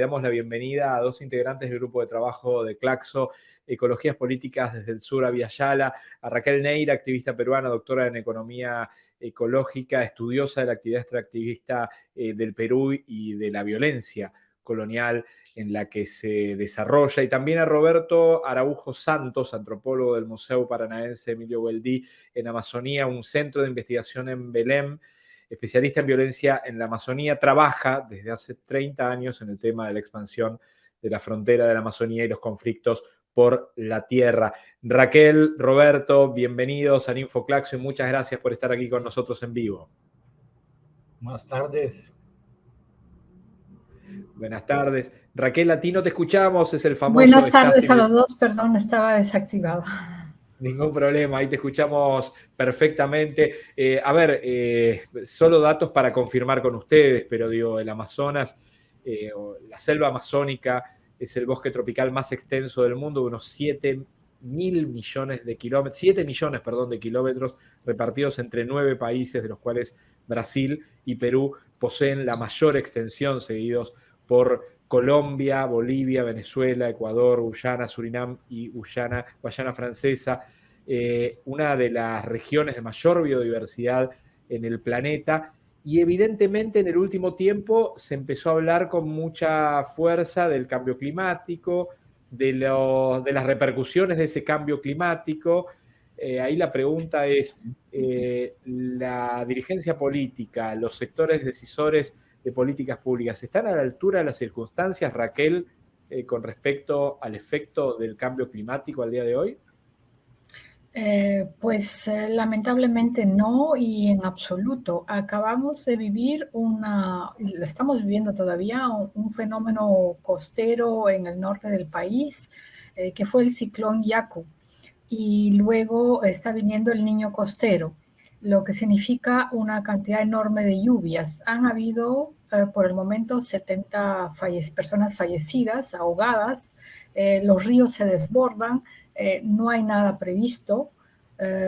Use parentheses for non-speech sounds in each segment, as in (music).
Le damos la bienvenida a dos integrantes del grupo de trabajo de Claxo, Ecologías Políticas desde el sur a Viayala, a Raquel Neira, activista peruana, doctora en Economía Ecológica, estudiosa de la actividad extractivista eh, del Perú y de la violencia colonial en la que se desarrolla, y también a Roberto Araujo Santos, antropólogo del Museo Paranaense Emilio Gueldí en Amazonía, un centro de investigación en Belém, especialista en violencia en la Amazonía, trabaja desde hace 30 años en el tema de la expansión de la frontera de la Amazonía y los conflictos por la tierra. Raquel, Roberto, bienvenidos a Infoclaxo y muchas gracias por estar aquí con nosotros en vivo. Buenas tardes. Buenas tardes. Raquel, a ti no te escuchamos, es el famoso... Buenas tardes a los dos, perdón, estaba desactivado. Ningún problema, ahí te escuchamos perfectamente. Eh, a ver, eh, solo datos para confirmar con ustedes, pero digo, el Amazonas, eh, la selva amazónica es el bosque tropical más extenso del mundo, unos 7 mil millones de kilómetros, 7 millones, perdón, de kilómetros repartidos entre nueve países, de los cuales Brasil y Perú poseen la mayor extensión, seguidos por Colombia, Bolivia, Venezuela, Ecuador, Guyana, Surinam y Guyana, Guayana Francesa, eh, una de las regiones de mayor biodiversidad en el planeta. Y evidentemente en el último tiempo se empezó a hablar con mucha fuerza del cambio climático, de, las repercusiones de ese cambio climático. Eh, ahí la pregunta es, eh, ¿la dirigencia política, los sectores decisores de políticas públicas. ¿Están a la altura de las circunstancias, Raquel, con respecto al efecto del cambio climático al día de hoy? Eh, pues eh, lamentablemente no y en absoluto. Acabamos de vivir una, lo estamos viviendo todavía, un, fenómeno costero en el norte del país, que fue el ciclón Yaku. Y luego está viniendo el niño costero lo que significa una cantidad enorme de lluvias. Han habido eh, por el momento 70 personas fallecidas, ahogadas, eh, los ríos se desbordan, eh, no hay nada previsto,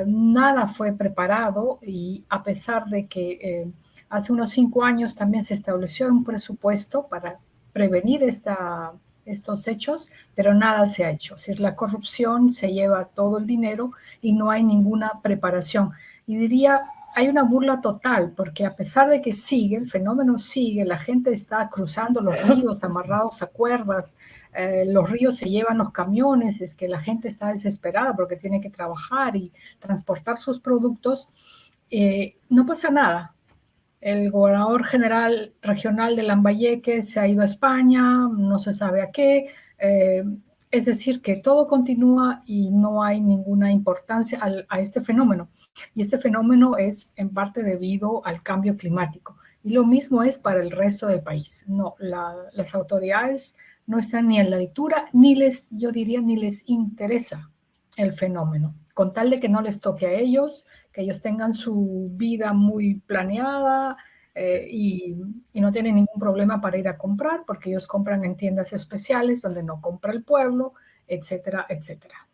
nada fue preparado y a pesar de que hace unos cinco años también se estableció un presupuesto para prevenir esta, estos hechos, pero nada se ha hecho. Es decir, la corrupción se lleva todo el dinero y no hay ninguna preparación. Y diría, hay una burla total, porque a pesar de que sigue, el fenómeno sigue, la gente está cruzando los ríos (laughs) amarrados a cuerdas, eh, los ríos se llevan los camiones, es que la gente está desesperada porque tiene que trabajar y transportar sus productos, eh, no pasa nada. El gobernador general regional de Lambayeque se ha ido a España, no se sabe a qué. Eh, es decir, que todo continúa y no hay ninguna importancia a este fenómeno. Y este fenómeno es en parte debido al cambio climático. Y lo mismo es para el resto del país. No, las autoridades no están ni a la altura, ni les, yo diría, ni les interesa el fenómeno. Con tal de que no les toque a ellos, que ellos tengan su vida muy planeada, eh, y, no tienen ningún problema para ir a comprar porque ellos compran en tiendas especiales donde no compra el pueblo, etcétera, etcétera.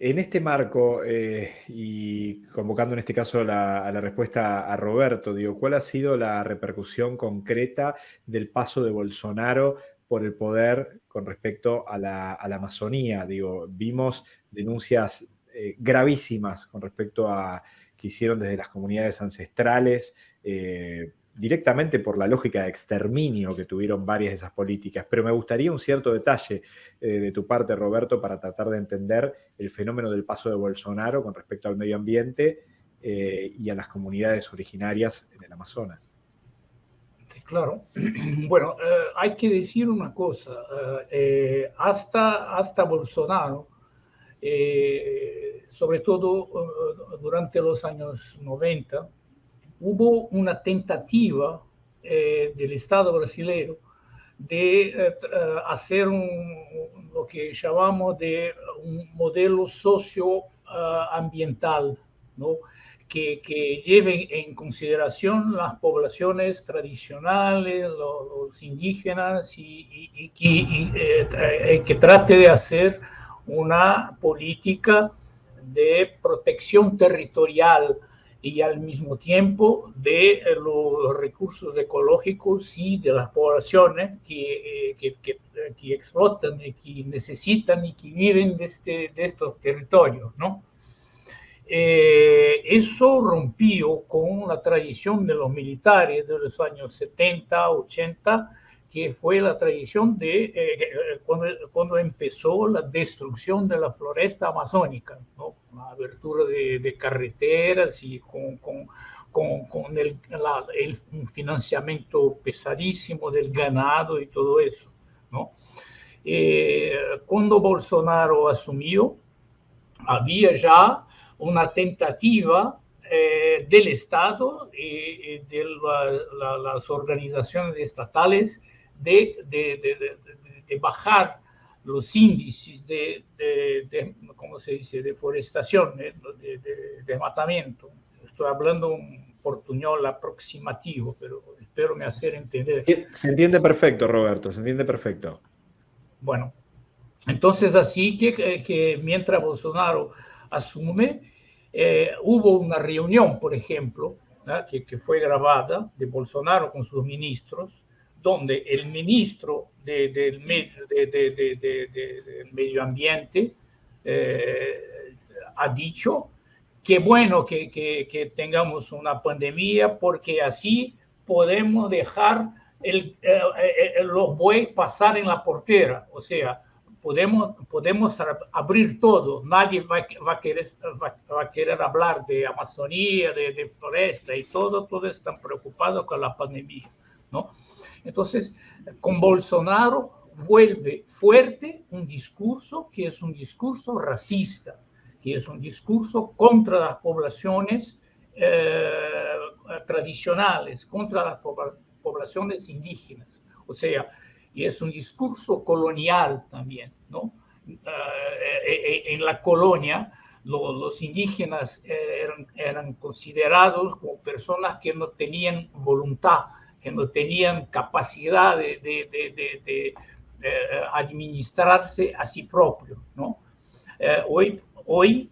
En este marco, eh, y convocando en este caso a la respuesta a Roberto, digo, ¿cuál ha sido la repercusión concreta del paso de Bolsonaro por el poder con respecto a la, Amazonía? Digo, vimos denuncias eh, gravísimas con respecto a que hicieron desde las comunidades ancestrales, eh, directamente por la lógica de exterminio que tuvieron varias de esas políticas. Pero me gustaría un cierto detalle eh, de tu parte, Roberto, para tratar de entender el fenómeno del paso de Bolsonaro con respecto al medio ambiente eh, y a las comunidades originarias en el Amazonas. claro. (clears throat) Bueno, hay que decir una cosa. hasta, hasta Bolsonaro, sobre todo durante los años 90, hubo una tentativa eh, del Estado brasileño de eh, eh, hacer lo que llamamos de un modelo socioambiental, ¿no? que, que, lleve en consideración las poblaciones tradicionales, los, indígenas, y, que trate de hacer una política de protección territorial y al mismo tiempo de eh, los recursos ecológicos y de las poblaciones que, eh, que, que, explotan y que necesitan y que viven de, este, de estos territorios, ¿no? Eh, eso rompió con la tradición de los militares de los años 70, 80, que fue la tradición de eh, eh, cuando, cuando, empezó la destrucción de la floresta amazónica, ¿no? Abertura de, carreteras y con, con, con, con el, el, financiamiento pesadísimo del ganado y todo eso. ¿no? Eh, cuando Bolsonaro asumió, había ya una tentativa eh, del Estado y, de la, la, las organizaciones estatales de, de, bajar los índices de, ¿cómo se dice?, deforestación, de, desmatamiento. Estoy hablando un portuñol aproximativo, pero espero me hacer entender. Se entiende perfecto, Roberto, se entiende perfecto. Bueno, entonces así que, que mientras Bolsonaro asume, eh, hubo una reunión, por ejemplo, que, que, fue grabada de Bolsonaro con sus ministros, donde el ministro de, de, de, del medio ambiente eh, ha dicho que bueno que, que, tengamos una pandemia porque así podemos dejar eh, eh, los bueyes pasar en la portera, o sea, podemos, podemos abrir todo, nadie va, va, a querer, va, a querer hablar de Amazonía, de, de, floresta y todo, todos están preocupados con la pandemia, ¿no? Entonces, con Bolsonaro vuelve fuerte un discurso que es un discurso racista, que es un discurso contra las poblaciones eh, tradicionales, contra las poblaciones indígenas. O sea, y es un discurso colonial también, ¿no? Uh, en la colonia, lo, los indígenas eran, considerados como personas que no tenían voluntad, que no tenían capacidad de, de, de, uh, administrarse a sí propio, ¿no? Uh, hoy, hoy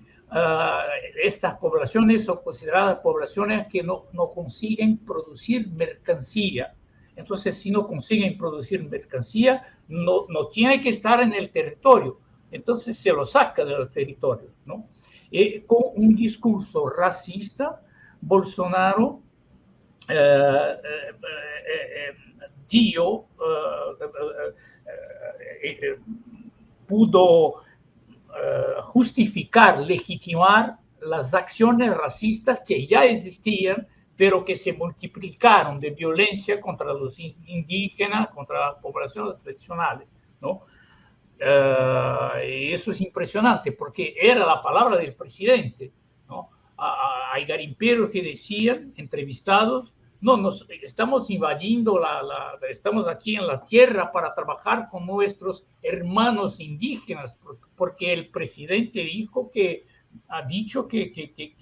estas poblaciones son consideradas poblaciones que no, no consiguen producir mercancía, entonces, si no consiguen producir mercancía, no, no tiene que estar en el territorio. Entonces, se lo saca del territorio. ¿no? Y con un discurso racista, Bolsonaro eh, eh, eh, dio, pudo justificar, legitimar las acciones racistas que ya existían pero que se multiplicaron de violencia contra los indígenas, contra las poblaciones tradicionales, ¿no? Y eso es impresionante porque era la palabra del presidente. Hay garimperos que decían, entrevistados, no, nos estamos invadiendo, la, la, estamos aquí en la tierra para trabajar con nuestros hermanos indígenas, porque el presidente dijo que ha dicho que, que, que,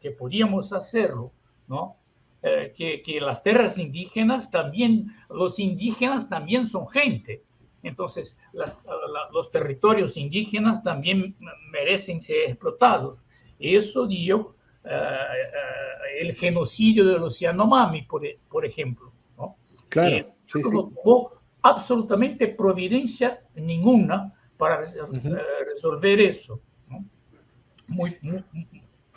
que podíamos hacerlo. ¿no? Eh, que, que, las tierras indígenas también, los indígenas también son gente. Entonces, las, la, los territorios indígenas también merecen ser explotados. Eso dio uh, uh, el genocidio de los Yanomami, por, por ejemplo. ¿no? Claro. Eh, sí, no sí. hubo absolutamente providencia ninguna para uh -huh. resolver eso. ¿no? Muy, muy,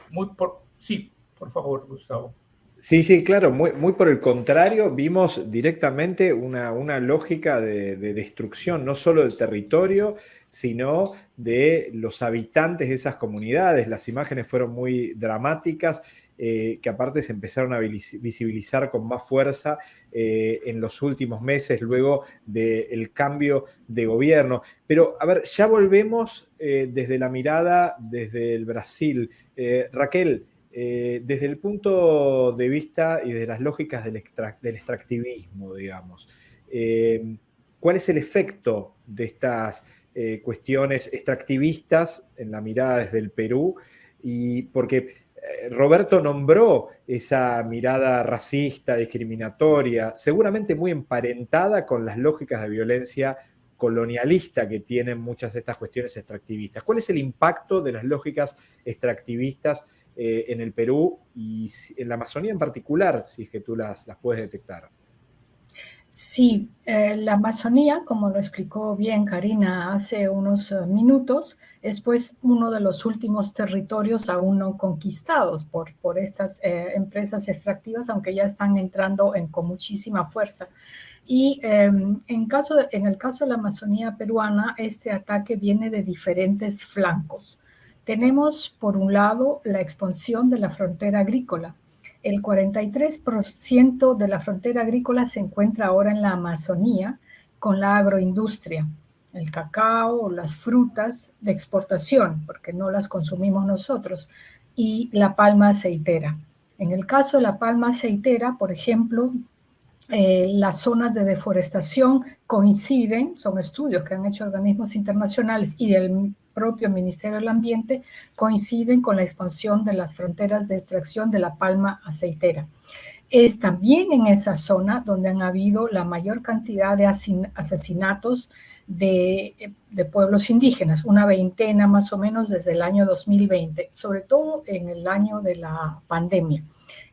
muy por, sí, por favor, Gustavo. Sí, sí, claro, muy, muy por el contrario, vimos directamente una, una lógica de, de, destrucción, no solo del territorio, sino de los habitantes de esas comunidades. Las imágenes fueron muy dramáticas, eh, que aparte se empezaron a visibilizar con más fuerza eh, en los últimos meses, luego del cambio de gobierno. Pero, a ver, ya volvemos eh, desde la mirada, desde el Brasil. Raquel, eh, desde el punto de vista y de las lógicas del, extra, del extractivismo, digamos, eh, ¿cuál es el efecto de estas eh, cuestiones extractivistas en la mirada desde el Perú? Y porque Roberto nombró esa mirada racista, discriminatoria, seguramente muy emparentada con las lógicas de violencia colonialista que tienen muchas de estas cuestiones extractivistas. ¿Cuál es el impacto de las lógicas extractivistas eh, en el Perú y en la Amazonía en particular, si es que tú las, las puedes detectar. Sí, eh, la Amazonía, como lo explicó bien Karina hace unos eh, minutos, es pues uno de los últimos territorios aún no conquistados por, por estas empresas extractivas, aunque ya están entrando en, con muchísima fuerza. Y em, en, caso en el caso de la Amazonía peruana, este ataque viene de diferentes flancos. Tenemos, por un lado, la expansión de la frontera agrícola. El 43% de la frontera agrícola se encuentra ahora en la Amazonía con la agroindustria, el cacao, las frutas de exportación, porque no las consumimos nosotros, y la palma aceitera. En el caso de la palma aceitera, por ejemplo, eh, las zonas de deforestación coinciden, son estudios que han hecho organismos internacionales y del propio Ministerio del Ambiente, coinciden con la expansión de las fronteras de extracción de la palma aceitera. Es también en esa zona donde han habido la mayor cantidad de asesinatos de, de, pueblos indígenas, una veintena más o menos desde el año 2020, sobre todo en el año de la pandemia.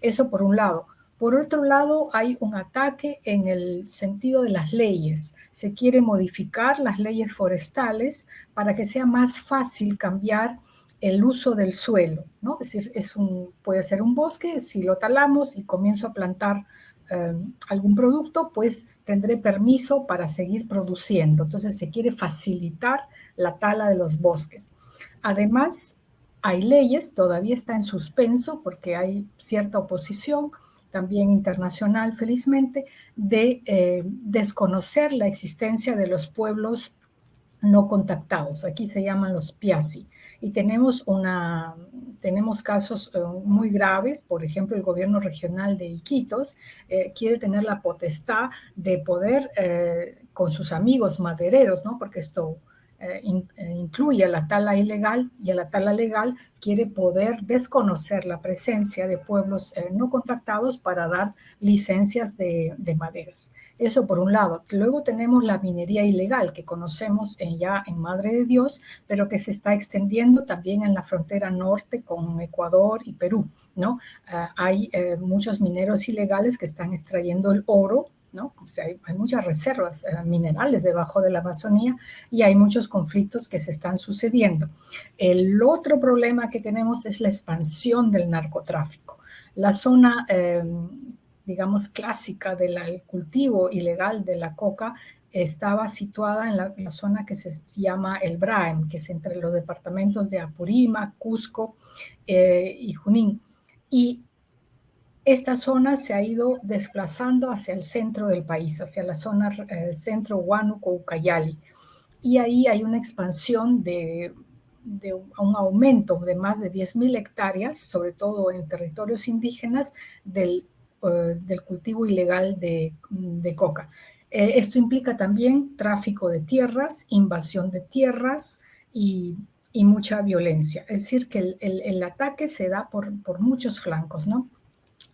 Eso por un lado. Por otro lado, hay un ataque en el sentido de las leyes. Se quiere modificar las leyes forestales para que sea más fácil cambiar el uso del suelo, ¿no? Es decir, puede ser un bosque, si lo talamos y comienzo a plantar eh, algún producto, pues tendré permiso para seguir produciendo. Entonces se quiere facilitar la tala de los bosques. Además, hay leyes, todavía está en suspenso porque hay cierta oposición, también internacional, felizmente, de eh, desconocer la existencia de los pueblos no contactados. Aquí se llaman los PIASI. Y tenemos, una, tenemos casos eh, muy graves, por ejemplo, el gobierno regional de Iquitos eh, quiere tener la potestad de poder, con sus amigos madereros, ¿no? porque esto eh, eh, incluye la tala ilegal y a la tala legal quiere poder desconocer la presencia de pueblos eh, no contactados para dar licencias de, maderas. Eso por un lado. Luego tenemos la minería ilegal que conocemos ya en Madre de Dios, pero que se está extendiendo también en la frontera norte con Ecuador y Perú. ¿no? hay muchos mineros ilegales que están extrayendo el oro hay, muchas reservas eh, minerales debajo de la Amazonía y hay muchos conflictos que se están sucediendo. El otro problema que tenemos es la expansión del narcotráfico. La zona, em, digamos, clásica del cultivo ilegal de la coca estaba situada en la, zona que se, llama el Braem, que es entre los departamentos de Apurímac, Cusco eh, y Junín. Y esta zona se ha ido desplazando hacia el centro del país, hacia la zona eh, centro Huánuco, Ucayali. Y ahí hay una expansión de, un aumento de más de 10.000 hectáreas, sobre todo en territorios indígenas, del, eh, del cultivo ilegal de, coca. Eh, esto implica también tráfico de tierras, invasión de tierras y, mucha violencia. Es decir, que el, el ataque se da por, por muchos flancos, ¿no?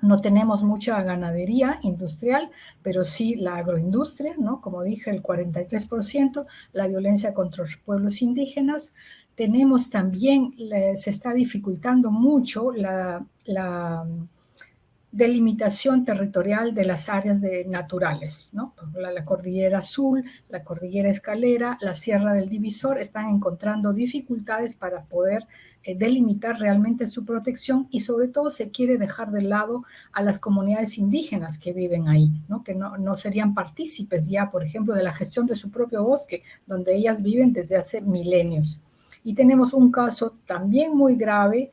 No tenemos mucha ganadería industrial, pero sí la agroindustria, ¿no? Como dije, el 43%, la violencia contra los pueblos indígenas. Tenemos también, se está dificultando mucho la, la delimitación territorial de las áreas de naturales, ¿no? La, cordillera azul, la cordillera escalera, la sierra del divisor están encontrando dificultades para poder eh, delimitar realmente su protección y sobre todo se quiere dejar de lado a las comunidades indígenas que viven ahí, ¿no? que no, no serían partícipes ya, por ejemplo, de la gestión de su propio bosque, donde ellas viven desde hace milenios. Y tenemos un caso también muy grave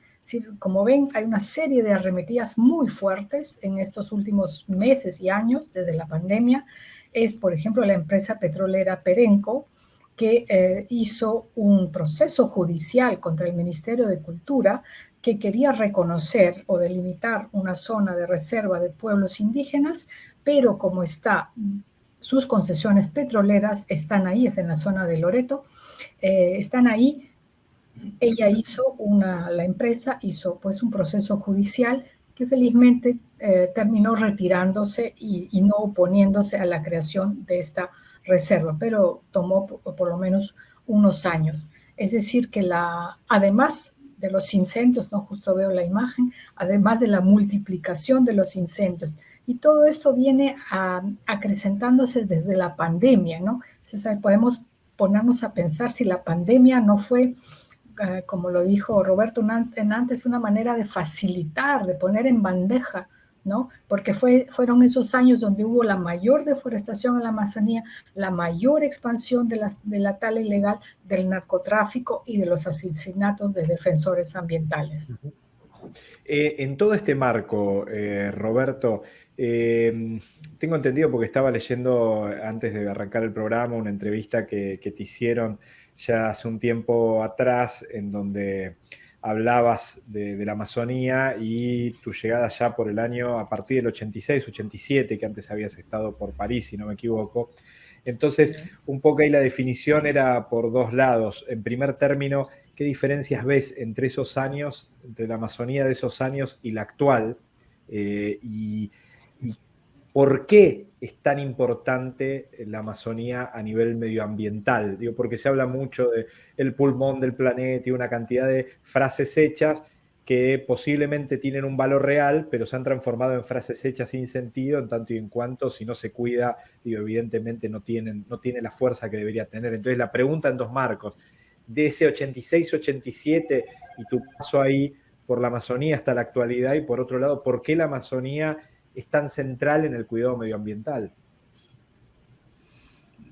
como ven, hay una serie de arremetidas muy fuertes en estos últimos meses y años desde la pandemia. Es, por ejemplo, la empresa petrolera Perenco, que eh, hizo un proceso judicial contra el Ministerio de Cultura que quería reconocer o delimitar una zona de reserva de pueblos indígenas, pero como está, sus concesiones petroleras están ahí, es en la zona de Loreto, eh, están ahí, ella hizo una, la empresa hizo pues un proceso judicial que felizmente eh, terminó retirándose y, no oponiéndose a la creación de esta reserva, pero tomó por, lo menos unos años. Es decir, que la, además de los incendios, ¿no? Justo veo la imagen, además de la multiplicación de los incendios. Y todo eso viene acrecentándose desde la pandemia, ¿no? Entonces, podemos ponernos a pensar si la pandemia no fue, eh, como lo dijo Roberto antes, una manera de facilitar, de poner en bandeja ¿no? Porque fue, fueron esos años donde hubo la mayor deforestación en la Amazonía, la mayor expansión de la, de la tala ilegal, del narcotráfico y de los asesinatos de defensores ambientales. Eh, en todo este marco, eh, Roberto, em, tengo entendido porque estaba leyendo antes de arrancar el programa una entrevista que, que te hicieron ya hace un tiempo atrás en donde hablabas de, la Amazonía y tu llegada ya por el año a partir del 86, 87, que antes habías estado por París, si no me equivoco. Entonces, un poco ahí la definición era por dos lados. En primer término, ¿qué diferencias ves entre esos años, entre la Amazonía de esos años y la actual? Eh, y, ¿Por qué es tan importante la Amazonía a nivel medioambiental? Digo, porque se habla mucho del el pulmón del planeta y una cantidad de frases hechas que posiblemente tienen un valor real, pero se han transformado en frases hechas sin sentido, en tanto y en cuanto si no se cuida, evidentemente no tienen, no tiene la fuerza que debería tener. Entonces la pregunta en dos marcos, de ese 86-87 y tu paso ahí por la Amazonía hasta la actualidad, y por otro lado, ¿por qué la Amazonía es tan central en el cuidado medioambiental?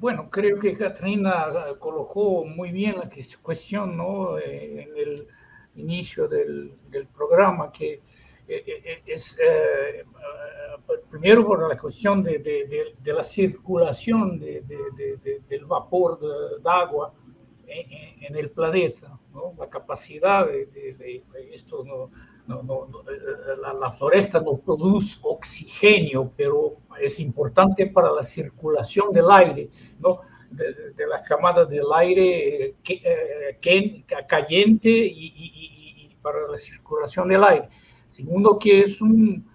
Bueno, creo que Katrina colocó muy bien la cuestión ¿no? Eh, en el inicio del, programa, que eh, eh, es primero por la cuestión de, la circulación del vapor de, agua en, el planeta, la capacidad de, esto no, la, floresta no produce oxígeno, pero es importante para la circulación del aire, ¿no? de, las camadas del aire que, eh, caliente y, para la circulación del aire. Segundo, que es un,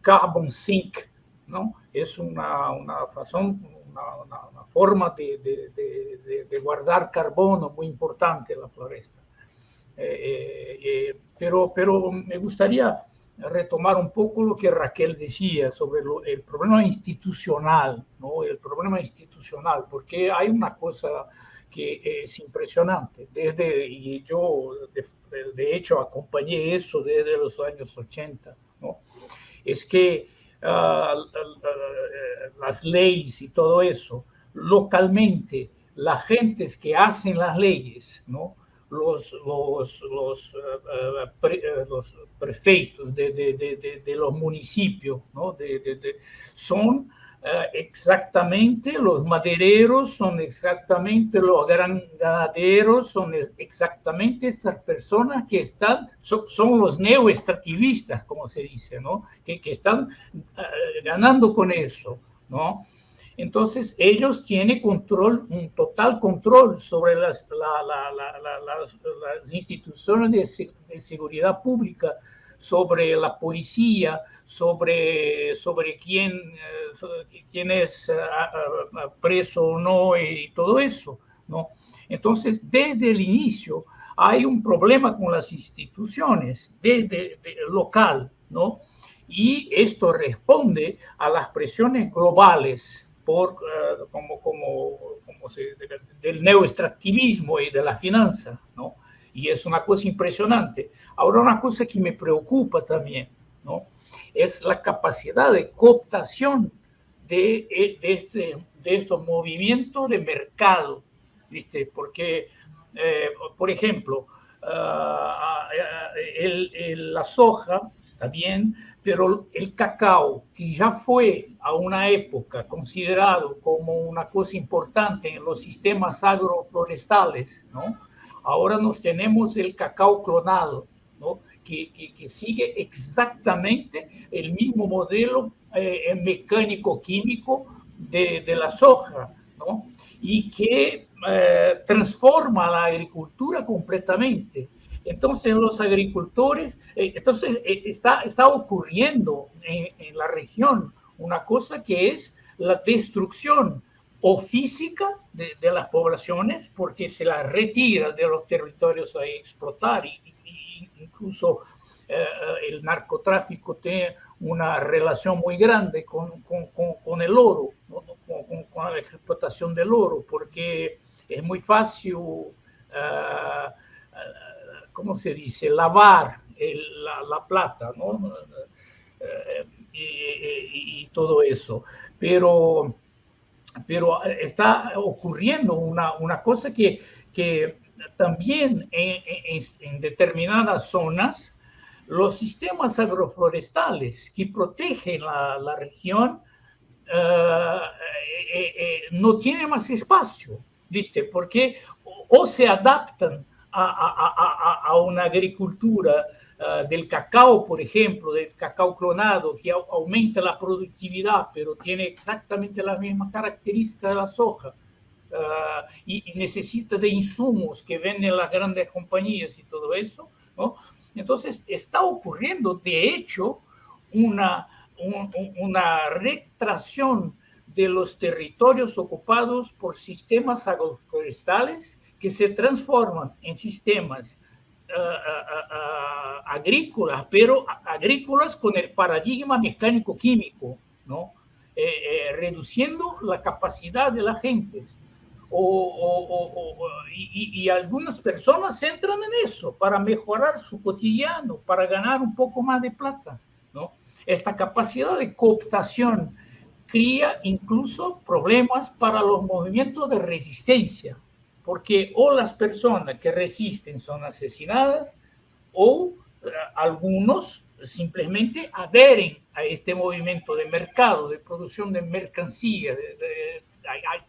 carbon sink, ¿no? es una, una, una, forma de, de guardar carbono muy importante en la floresta. Eh, eh, pero, pero me gustaría retomar un poco lo que Raquel decía sobre el problema institucional, ¿no? El problema institucional, porque hay una cosa que es impresionante. Desde, y yo, de, hecho, acompañé eso desde los años 80, ¿no? Es que ah, las leyes y todo eso, localmente, las gentes que hacen las leyes, ¿no? Los, los, los, eh, eh, los prefeitos de, de, de, los municipios, ¿no? son eh, exactamente los madereros, son exactamente los gran ganaderos, son exactamente estas personas que están, son, son los neoextractivistas, como se dice, ¿no? que, que están ganando con eso. ¿no? Entonces, ellos tienen control, un total control sobre las, las instituciones de, seguridad pública, sobre la policía, sobre, sobre quién, eh, quién es eh, preso o no y todo eso. ¿no? Entonces, desde el inicio hay un problema con las instituciones desde, local, ¿no? Y esto responde a las presiones globales eh, como, como, como se, del neoextractivismo y de la finanza, ¿no? Y es una cosa impresionante. Ahora, una cosa que me preocupa también, ¿no? Es la capacidad de cooptación de, eh, de, este, de estos movimientos de mercado, ¿viste? Porque, eh, por ejemplo, ah, el, la soja, bien, pero el cacao, que ya fue a una época considerado como una cosa importante en los sistemas agroflorestales, ¿no? ahora nos tenemos el cacao clonado, ¿no? que, que, sigue exactamente el mismo modelo eh, mecánico-químico de, de, la soja, ¿no? y que eh, transforma la agricultura completamente. Entonces los agricultores, eh, entonces eh, está, está ocurriendo en, la región una cosa que es la destrucción o física de, las poblaciones porque se las retira de los territorios a explotar y, incluso el narcotráfico tiene una relación muy grande con, con, el oro, con, la explotación del oro, porque es muy fácil, ¿cómo se dice?, lavar la, plata, ¿no? y, todo eso. Pero, pero está ocurriendo una, una cosa que, que también en, determinadas zonas, los sistemas agroforestales que protegen la, región eh, eh, eh, no tienen más espacio, ¿viste? Porque o, se adaptan a, a una agricultura Ah, del cacao, por ejemplo, del cacao clonado, que aumenta la productividad, pero tiene exactamente la misma característica de la soja. Ah, y, necesita de insumos que venden las grandes compañías y todo eso, ¿no? Entonces, está ocurriendo, de hecho, una, una retracción de los territorios ocupados por sistemas agroforestales que se transforman en sistemas agrícolas, pero agrícolas con el paradigma mecánico-químico, ¿no? Eh, eh, reduciendo la capacidad de las gentes. y, algunas personas entran en eso para mejorar su cotidiano, para ganar un poco más de plata. ¿no? Esta capacidad de cooptación crea incluso problemas para los movimientos de resistencia porque o las personas que resisten son asesinadas o eh, algunos simplemente adheren a este movimiento de mercado, de producción de mercancía.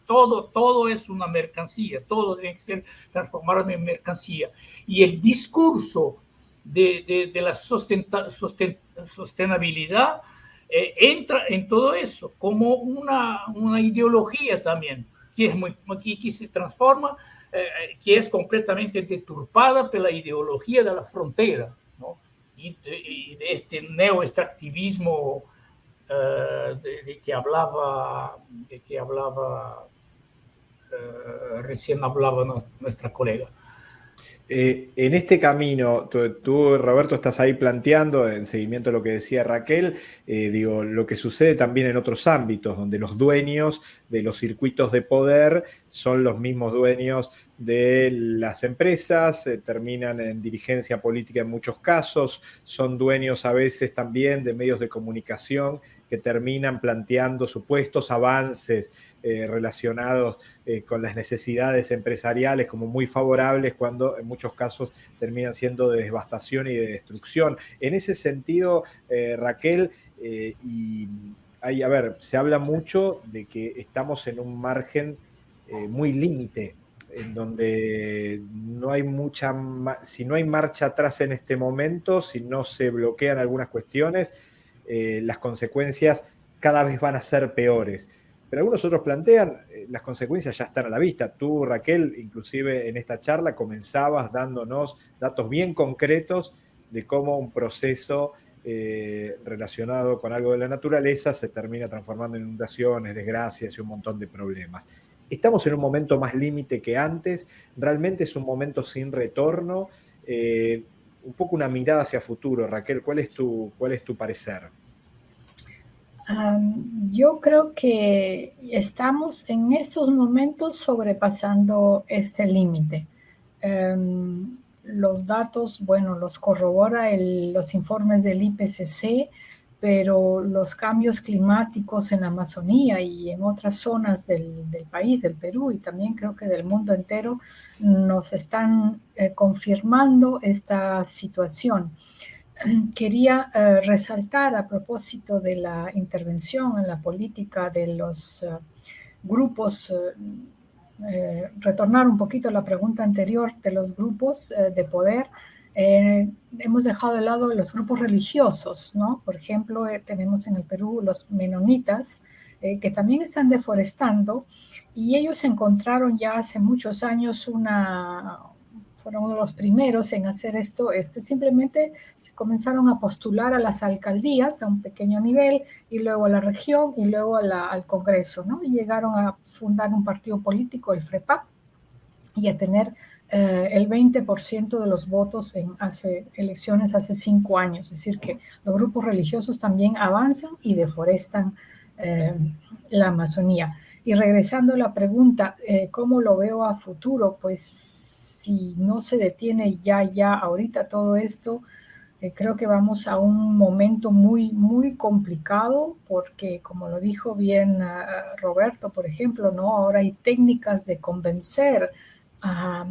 todo, todo es una mercancía, todo tiene que ser transformado en mercancía. Y el discurso de, la sostenibilidad eh, entra en todo eso como una, una ideología también que, es muy, que, se transforma, eh, eh, que es completamente deturpada por la ideología de la frontera ¿no? y, de, este neoextractivismo uh, de, que hablaba, de que hablaba recién hablaba nuestra colega. Eh, en este camino, tú, Roberto, estás ahí planteando, en seguimiento a lo que decía Raquel, eh, digo, lo que sucede también en otros ámbitos, donde los dueños de los circuitos de poder son los mismos dueños de las empresas, eh, terminan en dirigencia política en muchos casos, son dueños a veces también de medios de comunicación que terminan planteando supuestos avances eh, relacionados eh, con las necesidades empresariales como muy favorables cuando en muchos casos terminan siendo de devastación y de destrucción. En ese sentido, eh, Raquel, y hay, a ver, se habla mucho de que estamos en un margen muy límite en donde no hay mucha, si no hay marcha atrás en este momento, si no se bloquean algunas cuestiones, eh, las consecuencias cada vez van a ser peores. Pero algunos otros plantean, eh, las consecuencias ya están a la vista. Tú, Raquel, inclusive en esta charla comenzabas dándonos datos bien concretos de cómo un proceso eh, relacionado con algo de la naturaleza se termina transformando en inundaciones, desgracias y un montón de problemas. Estamos en un momento más límite que antes, realmente es un momento sin retorno. un poco una mirada hacia futuro, Raquel, ¿cuál es tu, cuál es tu parecer? Yo creo que estamos en estos momentos sobrepasando este límite. Los datos, bueno, los corrobora los informes del IPCC, pero los cambios climáticos en Amazonía y en otras zonas del, país, del Perú y también creo que del mundo entero, nos están eh, confirmando esta situación. (clears throat) quería eh, resaltar a propósito de la intervención en la política de los eh, grupos, eh, retornar un poquito a la pregunta anterior de los grupos de poder. hemos dejado de lado los grupos religiosos, ¿no? Por ejemplo, tenemos en el Perú los menonitas, que también están deforestando y ellos encontraron ya hace muchos años una, fueron uno de los primeros en hacer esto, este, simplemente se comenzaron a postular a las alcaldías a un pequeño nivel y luego a la región y luego al Congreso, ¿no? Y llegaron a fundar un partido político, el FREPAC, y a tener eh, el 20% de los votos en hace elecciones hace cinco años. Es decir, que los grupos religiosos también avanzan y deforestan eh, la Amazonía. Y regresando a la pregunta, eh, ¿cómo lo veo a futuro? Pues si no se detiene ya, ya ahorita todo esto, creo que vamos a un momento muy, muy complicado porque, como lo dijo bien Roberto, por ejemplo, ¿no? ahora hay técnicas de convencer a,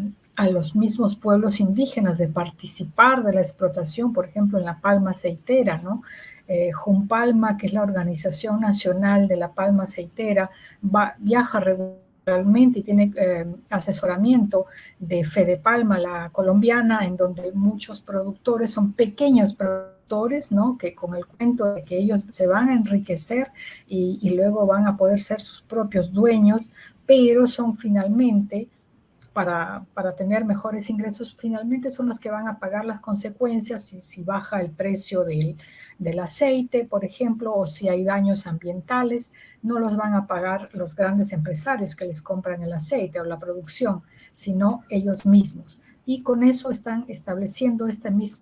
los mismos pueblos indígenas de participar de la explotación, por ejemplo, en la palma aceitera, ¿no? Eh, que es la organización nacional de la palma aceitera, viaja regularmente y tiene eh, asesoramiento de Fede Palma, la colombiana, en donde muchos productores son pequeños productores, ¿no? que con el cuento de que ellos se van a enriquecer y luego van a poder ser sus propios dueños, pero son finalmente para, tener mejores ingresos, finalmente son los que van a pagar las consecuencias si, si baja el precio del, del, aceite, por ejemplo, o si hay daños ambientales, no los van a pagar los grandes empresarios que les compran el aceite o la producción, sino ellos mismos. Y con eso están estableciendo este mismo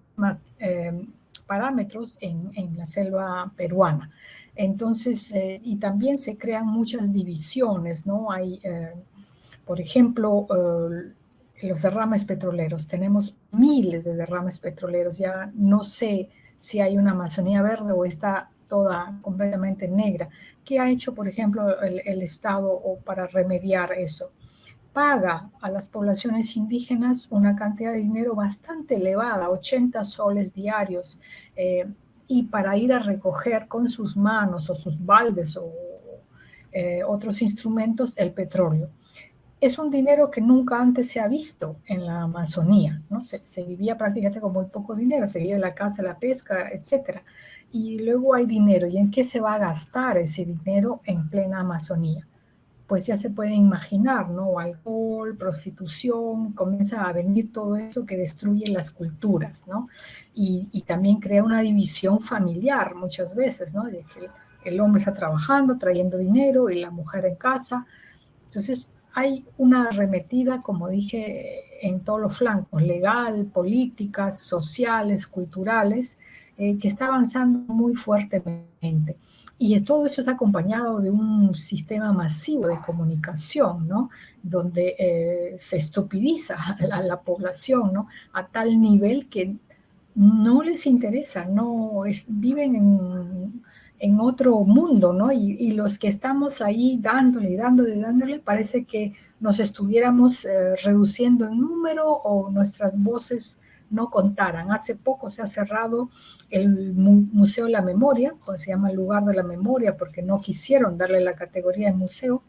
eh, parámetros en, en, la selva peruana. Entonces, eh, y también se crean muchas divisiones, ¿no? Hay... Eh, por ejemplo, eh, los derrames petroleros. Tenemos miles de derrames petroleros. Ya no sé si hay una Amazonía verde o está toda completamente negra. ¿Qué ha hecho, por ejemplo, el, Estado para remediar eso? Paga a las poblaciones indígenas una cantidad de dinero bastante elevada, 80 soles diarios, eh, y para ir a recoger con sus manos o sus baldes o eh, otros instrumentos el petróleo es un dinero que nunca antes se ha visto en la Amazonía, ¿no? Se, vivía prácticamente con muy poco dinero, se vivía la caza, la pesca, etc. Y luego hay dinero, ¿y en qué se va a gastar ese dinero en plena Amazonía? Pues ya se puede imaginar, ¿no? Alcohol, prostitución, comienza a venir todo eso que destruye las culturas, ¿no? Y, también crea una división familiar muchas veces, ¿no? El hombre está trabajando, trayendo dinero y la mujer en casa. Entonces, hay una arremetida, como dije, en todos los flancos, legal, políticas, sociales, culturales, eh, que está avanzando muy fuertemente. Y todo eso está acompañado de un sistema masivo de comunicación, ¿no? Donde eh, se estupidiza a la, población, ¿no? A tal nivel que no les interesa, no viven en en otro mundo, ¿no? Y, los que estamos ahí dándole y dándole y dándole, parece que nos estuviéramos eh, reduciendo en número o nuestras voces no contaran. Hace poco se ha cerrado el Museo de la Memoria, pues se llama el lugar de la memoria porque no quisieron darle la categoría de museo.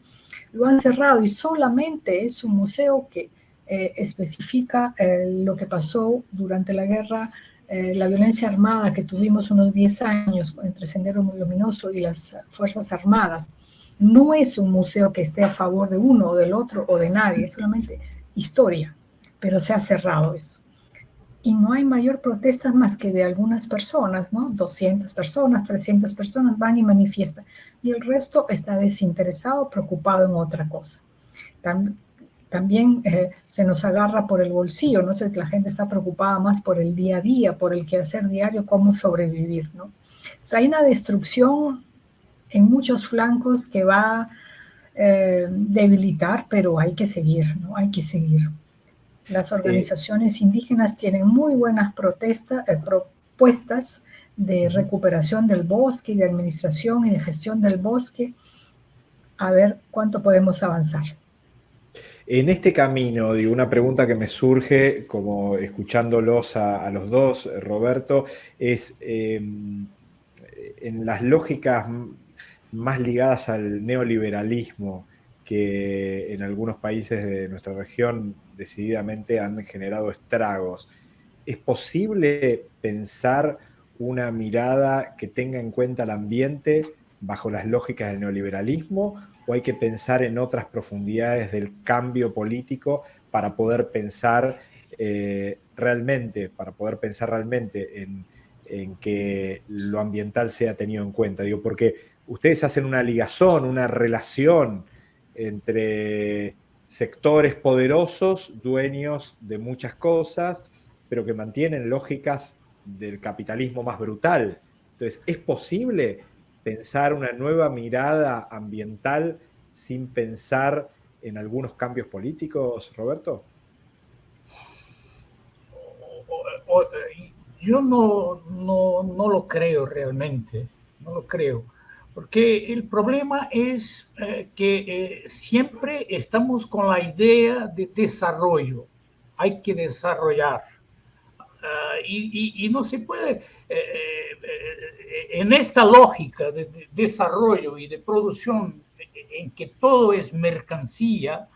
Lo han cerrado y solamente es un museo que eh, especifica eh, lo que pasó durante la guerra eh, la violencia armada que tuvimos unos 10 años entre Sendero Luminoso y las Fuerzas Armadas, no es un museo que esté a favor de uno o del otro o de nadie, es solamente historia, pero se ha cerrado eso. Y no hay mayor protesta más que de algunas personas, ¿no? 200 personas, 300 personas van y manifiestan. Y el resto está desinteresado, preocupado en otra cosa también eh, se nos agarra por el bolsillo, ¿no? sé, la gente está preocupada más por el día a día, por el quehacer diario, cómo sobrevivir, ¿no? hay una destrucción en muchos flancos que va a eh, debilitar, pero hay que seguir, ¿no? Hay que seguir. Las organizaciones indígenas tienen muy buenas protestas, eh, propuestas de recuperación del bosque, de administración y de gestión del bosque. A ver cuánto podemos avanzar. En este camino, digo, una pregunta que me surge, como escuchándolos a, los dos, Roberto, es em, en las lógicas más ligadas al neoliberalismo que en algunos países de nuestra región decididamente han generado estragos. ¿Es posible pensar una mirada que tenga en cuenta el ambiente bajo las lógicas del neoliberalismo o hay que pensar en otras profundidades del cambio político para poder pensar eh, realmente, para poder pensar realmente en, que lo ambiental sea tenido en cuenta. Digo, porque ustedes hacen una ligazón, una relación entre sectores poderosos, dueños de muchas cosas, pero que mantienen lógicas del capitalismo más brutal. Entonces, ¿es posible pensar una nueva mirada ambiental sin pensar en algunos cambios políticos, Roberto? Yo no, no, lo creo realmente, no lo creo, porque el problema es eh, que eh, siempre estamos con la idea de desarrollo, hay que desarrollar. Ah, y, no se puede, eh, en esta lógica de, desarrollo y de producción en que todo es mercancía,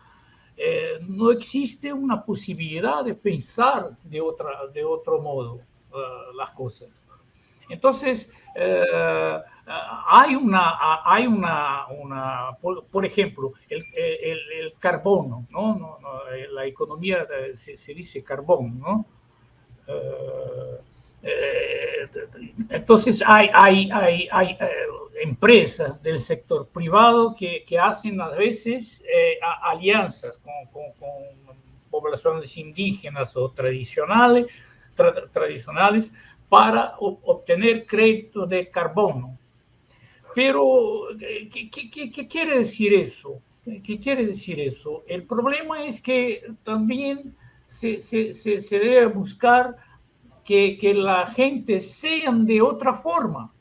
no existe una posibilidad de pensar de, otra, de otro modo. Eh, las cosas. Entonces, eh, hay una, hay una, una por, ejemplo, el, el, carbono, ¿no? No, La economía se, dice carbón, ¿no? Eh, entonces, hay, hay, hay, hay empresas del sector privado que, que hacen a veces alianzas con, poblaciones indígenas o tradicionales tradicionales para obtener crédito de carbono. Pero, ¿qué, qué, quiere decir eso? ¿Qué quiere decir eso? El problema es que también se, se, se, debe buscar que, que, la gente sean de otra forma,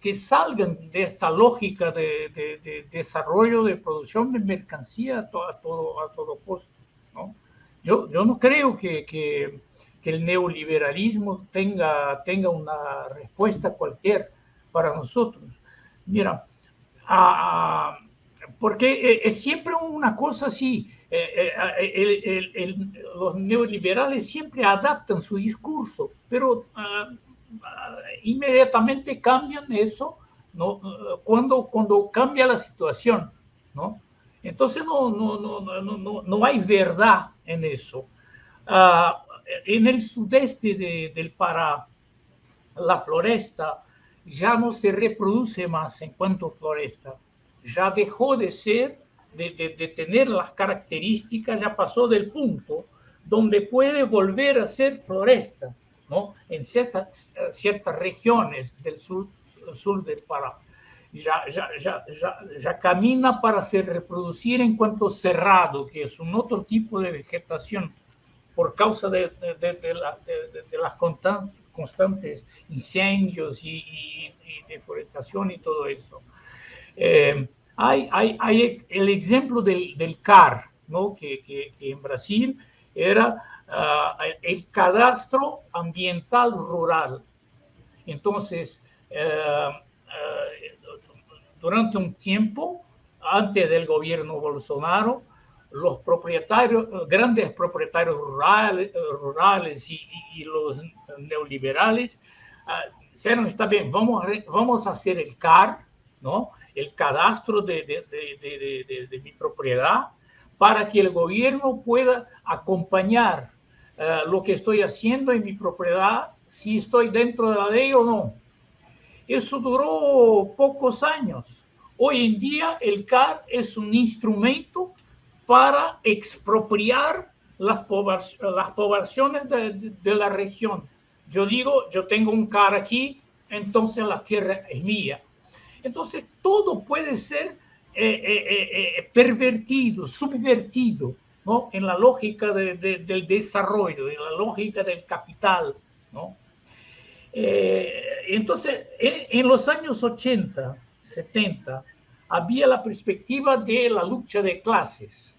que salgan de esta lógica de, de, desarrollo, de producción de mercancía a todo, a todo, a todo costo. ¿no? Yo, yo no creo que, que el neoliberalismo tenga, tenga una respuesta cualquier para nosotros. Mira, porque es siempre una cosa así, eh, eh, los neoliberales siempre adaptan su discurso, pero ah, ah, inmediatamente cambian eso ¿no? cuando, cuando cambia la situación. ¿no? Entonces no, no, no, no, no hay verdad en eso. Uh, en el sudeste del Pará, la floresta ya no se reproduce más en cuanto floresta, ya dejó de ser, de, tener las características, ya pasó del punto donde puede volver a ser floresta, ¿no? En ciertas, ciertas regiones del sur, sur del Pará. Ya, ya, ya, ya, camina para se reproducir en cuanto cerrado, que es un otro tipo de vegetación por causa de, las constantes incendios y, deforestación y todo eso. Eh, hay, hay, el ejemplo del, CAR, ¿no? que, en Brasil era ah, el cadastro ambiental rural. Entonces, eh, eh, durante un tiempo, antes del gobierno Bolsonaro, los propietarios, grandes propietarios rurales, rurales y, los neoliberales ah, dijeron, está bien, vamos vamos a hacer el CAR, ¿no? El cadastro de, mi propiedad, para que el gobierno pueda acompañar ah, lo que estoy haciendo en mi propiedad, si estoy dentro de la ley o no. Eso duró pocos años. Hoy en día el CAR es un instrumento para expropiar las, las poblaciones de, la región. Yo digo, yo tengo un car aquí, entonces la tierra es mía. Entonces, todo puede ser eh, eh, eh, pervertido, subvertido, ¿no? En la lógica del desarrollo, en la lógica del capital, ¿no? entonces, en, en los años 80, 70, había la perspectiva de la lucha de clases,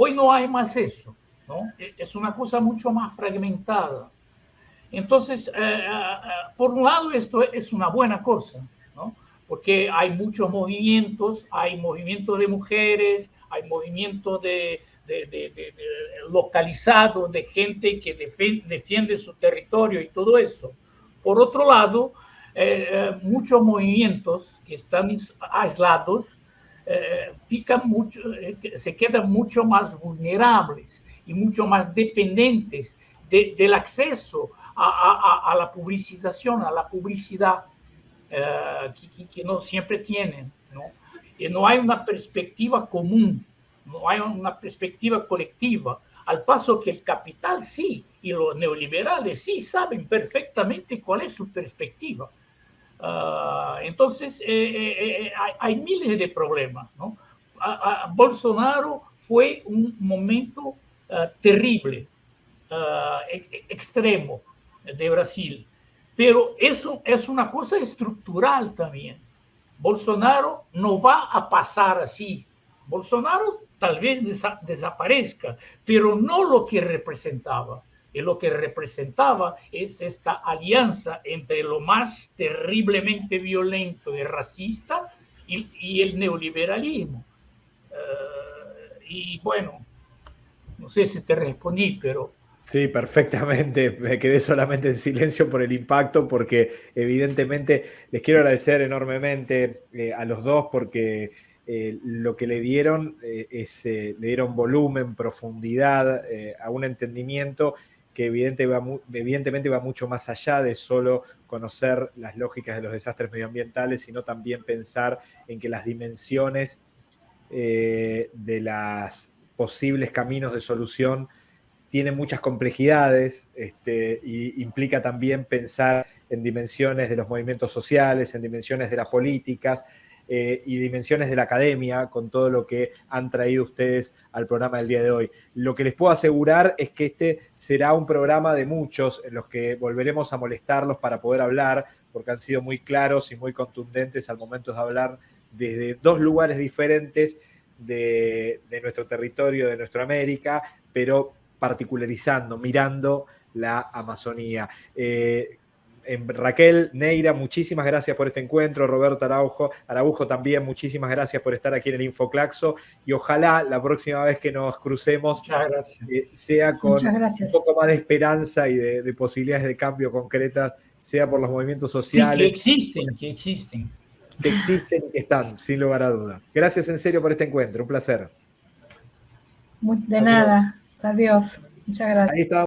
Hoy no hay más eso, ¿no? E, es una cosa mucho más fragmentada. Entonces, eh, por un lado, esto es una buena cosa. Porque hay muchos movimientos, hay movimientos de mujeres, hay movimientos de, localizados de gente que defiende, su territorio y todo eso. Por otro lado, muchos movimientos que están aislados eh, mucho, eh, se quedan mucho más vulnerables y mucho más dependientes del acceso a, la publicización, a la publicidad eh, que, no siempre tienen. ¿no? Y no hay una perspectiva común no hay una perspectiva colectiva, al paso que el capital sí, y los neoliberales sí saben perfectamente cuál es su perspectiva. Ah, entonces, hay, hay, miles de problemas. ¿no? Bolsonaro fue un momento uh, terrible, uh, extremo de Brasil. Pero eso es una cosa estructural también. Bolsonaro no va a pasar así. Bolsonaro tal vez desa desaparezca, pero no lo que representaba. Y lo que representaba es esta alianza entre lo más terriblemente violento y racista y, y el neoliberalismo. Uh, y bueno, no sé si te respondí, pero... Sí, perfectamente. (laughs) Me quedé solamente en silencio por el impacto porque evidentemente les quiero agradecer enormemente eh, a los dos porque eh, lo que le dieron eh, es, le dieron volumen, profundidad, a un entendimiento que evidentemente va mucho más allá de solo conocer las lógicas de los desastres medioambientales, sino también pensar en que las dimensiones de las posibles caminos de solución tiene muchas complejidades este, y implica también pensar en dimensiones de los movimientos sociales, en dimensiones de las políticas eh, y dimensiones de la academia con todo lo que han traído ustedes al programa del día de hoy. Lo que les puedo asegurar es que este será un programa de muchos en los que volveremos a molestarlos para poder hablar, porque han sido muy claros y muy contundentes al momento de hablar desde dos lugares diferentes de, nuestro territorio, de nuestra América, pero particularizando, mirando la Amazonía. Eh, Raquel, Neira, muchísimas gracias por este encuentro. Roberto Araujo, Araujo también, muchísimas gracias por estar aquí en el Infoclaxo. Y ojalá la próxima vez que nos crucemos eh, sea con un poco más de esperanza y de, posibilidades de cambio concretas, sea por los movimientos sociales. que existen, que existen que existen y que están, sin lugar a dudas. Gracias en serio por este encuentro, un placer. De nada, adiós. Muchas gracias.